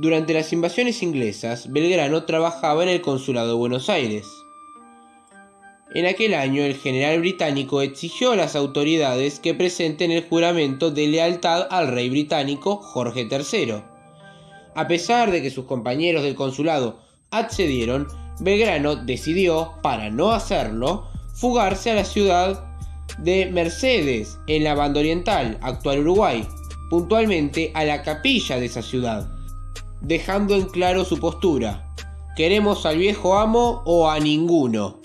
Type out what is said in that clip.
Durante las invasiones inglesas, Belgrano trabajaba en el Consulado de Buenos Aires. En aquel año, el general británico exigió a las autoridades que presenten el juramento de lealtad al rey británico Jorge III. A pesar de que sus compañeros del consulado accedieron, Belgrano decidió, para no hacerlo, fugarse a la ciudad de Mercedes, en la banda oriental, actual Uruguay, puntualmente a la capilla de esa ciudad, dejando en claro su postura. ¿Queremos al viejo amo o a ninguno?